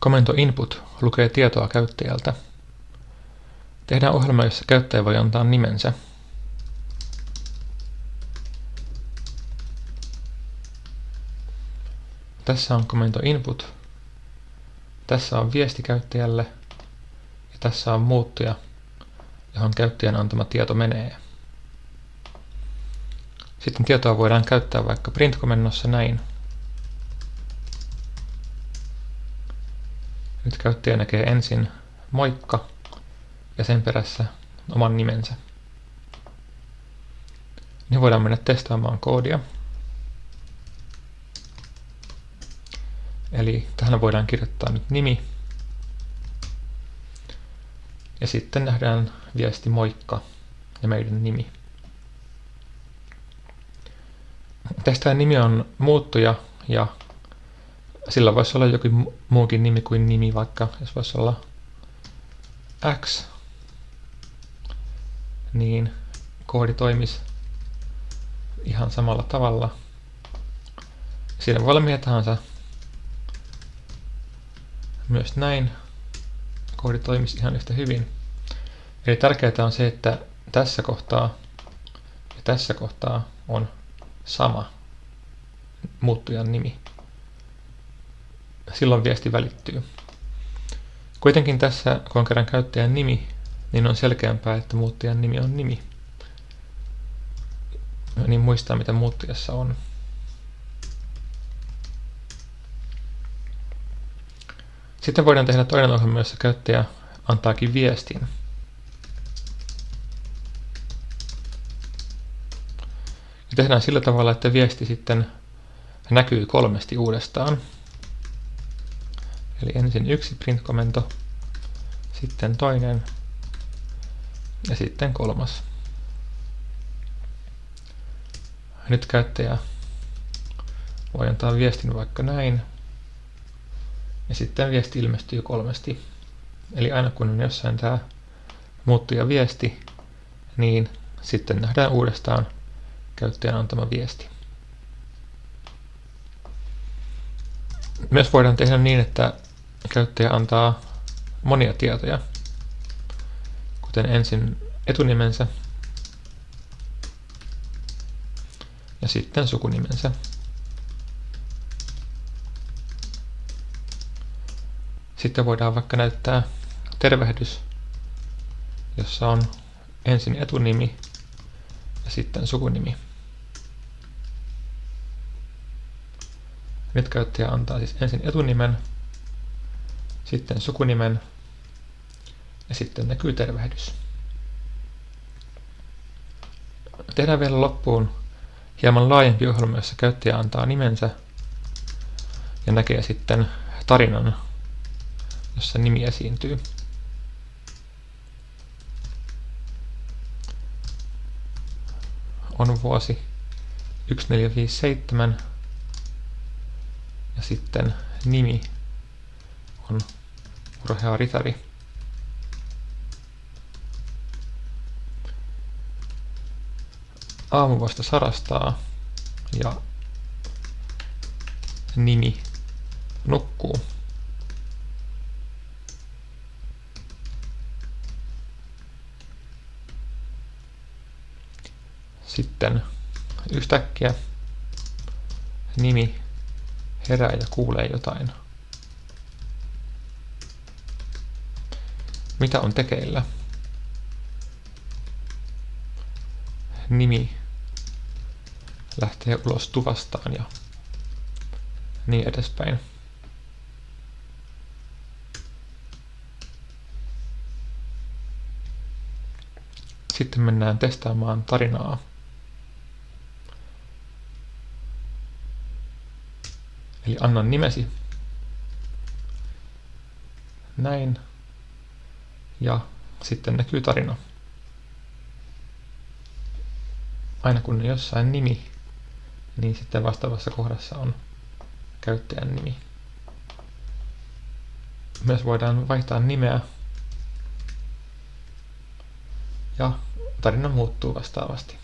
Komento input lukee tietoa käyttäjältä. Tehdään ohjelma, jossa käyttäjä voi antaa nimensä. Tässä on komento input. Tässä on viesti käyttäjälle ja tässä on muuttuja, johon käyttäjän antama tieto menee. Sitten tietoa voidaan käyttää vaikka print-komennossa näin. Nyt käyttäjä näkee ensin moikka ja sen perässä oman nimensä. Niin voidaan mennä testaamaan koodia. Eli tähän voidaan kirjoittaa nyt nimi. Ja sitten nähdään viesti moikka ja meidän nimi. Tästä nimi on muuttuja ja sillä voisi olla jokin muukin nimi kuin nimi, vaikka jos voisi olla X, niin koodi toimisi ihan samalla tavalla. Siinä voi olla mitä tahansa. Myös näin koodi toimisi ihan yhtä hyvin. Eli tärkeää on se, että tässä kohtaa ja tässä kohtaa on sama muuttujan nimi. Silloin viesti välittyy. Kuitenkin tässä, kun on kerran käyttäjän nimi, niin on selkeämpää, että muuttujan nimi on nimi. Niin muistaa, mitä muuttujassa on. Sitten voidaan tehdä toinen ohjelma, jossa käyttäjä antaakin viestin. Ja tehdään sillä tavalla, että viesti sitten näkyy kolmesti uudestaan. Eli ensin yksi print-komento, sitten toinen ja sitten kolmas. Nyt käyttäjä voi antaa viestin vaikka näin. Ja sitten viesti ilmestyy kolmesti. Eli aina kun on jossain tämä muuttuja viesti, niin sitten nähdään uudestaan käyttäjän antama viesti. Myös voidaan tehdä niin, että käyttäjä antaa monia tietoja, kuten ensin etunimensä ja sitten sukunimensä. Sitten voidaan vaikka näyttää tervehdys, jossa on ensin etunimi ja sitten sukunimi. Nyt käyttäjä antaa siis ensin etunimen, sitten sukunimen ja sitten näkyy tervehdys. Tehdään vielä loppuun hieman laajempi ohjelma, jossa käyttäjä antaa nimensä ja näkee sitten tarinan, jossa nimi esiintyy. On vuosi 1457 ja sitten nimi on urhea ritari. Aamu vasta sarastaa ja nimi nukkuu. Sitten yhtäkkiä nimi herää ja kuulee jotain. Mitä on tekeillä? Nimi lähtee ulos tuvastaan ja niin edespäin. Sitten mennään testaamaan tarinaa. Eli annan nimesi. Näin. Ja sitten näkyy tarina. Aina kun on jossain nimi, niin sitten vastaavassa kohdassa on käyttäjän nimi. Myös voidaan vaihtaa nimeä ja tarina muuttuu vastaavasti.